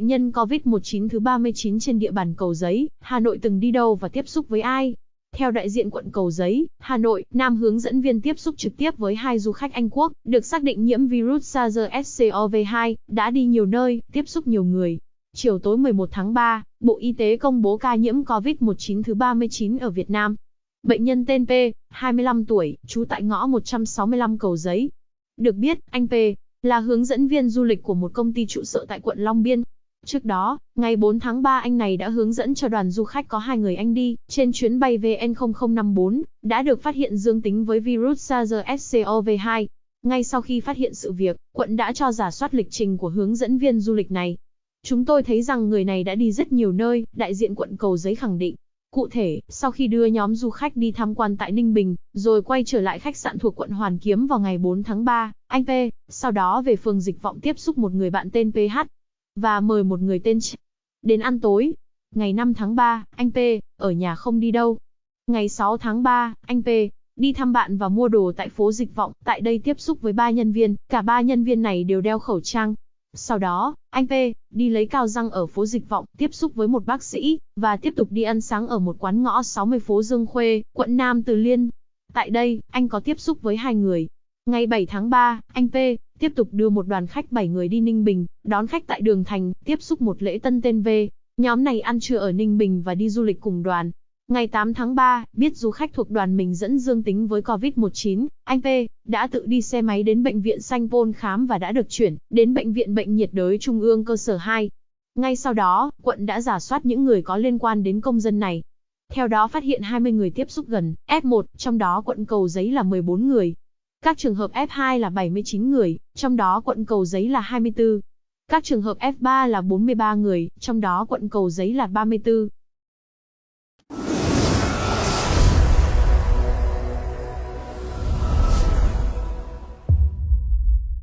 bệnh nhân COVID-19 thứ 39 trên địa bàn Cầu Giấy, Hà Nội từng đi đâu và tiếp xúc với ai? Theo đại diện quận Cầu Giấy, Hà Nội, Nam hướng dẫn viên tiếp xúc trực tiếp với hai du khách Anh Quốc, được xác định nhiễm virus SARS-CoV-2, đã đi nhiều nơi, tiếp xúc nhiều người. Chiều tối 11 tháng 3, Bộ Y tế công bố ca nhiễm COVID-19 thứ 39 ở Việt Nam. Bệnh nhân tên P, 25 tuổi, trú tại ngõ 165 Cầu Giấy. Được biết, anh P là hướng dẫn viên du lịch của một công ty trụ sở tại quận Long Biên. Trước đó, ngày 4 tháng 3 anh này đã hướng dẫn cho đoàn du khách có hai người Anh đi, trên chuyến bay VN0054, đã được phát hiện dương tính với virus SARS-CoV-2. Ngay sau khi phát hiện sự việc, quận đã cho giả soát lịch trình của hướng dẫn viên du lịch này. Chúng tôi thấy rằng người này đã đi rất nhiều nơi, đại diện quận Cầu Giấy khẳng định. Cụ thể, sau khi đưa nhóm du khách đi tham quan tại Ninh Bình, rồi quay trở lại khách sạn thuộc quận Hoàn Kiếm vào ngày 4 tháng 3, anh P, sau đó về phường Dịch Vọng tiếp xúc một người bạn tên PH, và mời một người tên Ch. Đến ăn tối. Ngày 5 tháng 3, anh P, ở nhà không đi đâu. Ngày 6 tháng 3, anh P, đi thăm bạn và mua đồ tại phố Dịch Vọng, tại đây tiếp xúc với ba nhân viên, cả ba nhân viên này đều đeo khẩu trang. Sau đó, anh P, đi lấy cao răng ở phố Dịch Vọng, tiếp xúc với một bác sĩ, và tiếp tục đi ăn sáng ở một quán ngõ 60 phố Dương Khuê, quận Nam Từ Liên. Tại đây, anh có tiếp xúc với hai người. Ngày 7 tháng 3, anh P, tiếp tục đưa một đoàn khách 7 người đi Ninh Bình, đón khách tại Đường Thành, tiếp xúc một lễ tân tên V. Nhóm này ăn trưa ở Ninh Bình và đi du lịch cùng đoàn. Ngày 8 tháng 3, biết du khách thuộc đoàn mình dẫn dương tính với COVID-19, anh P đã tự đi xe máy đến bệnh viện Sanh Pôn khám và đã được chuyển đến bệnh viện bệnh nhiệt đới Trung ương cơ sở 2. Ngay sau đó, quận đã giả soát những người có liên quan đến công dân này. Theo đó phát hiện 20 người tiếp xúc gần, F1, trong đó quận Cầu Giấy là 14 người. Các trường hợp F2 là 79 người, trong đó quận Cầu Giấy là 24. Các trường hợp F3 là 43 người, trong đó quận Cầu Giấy là 34.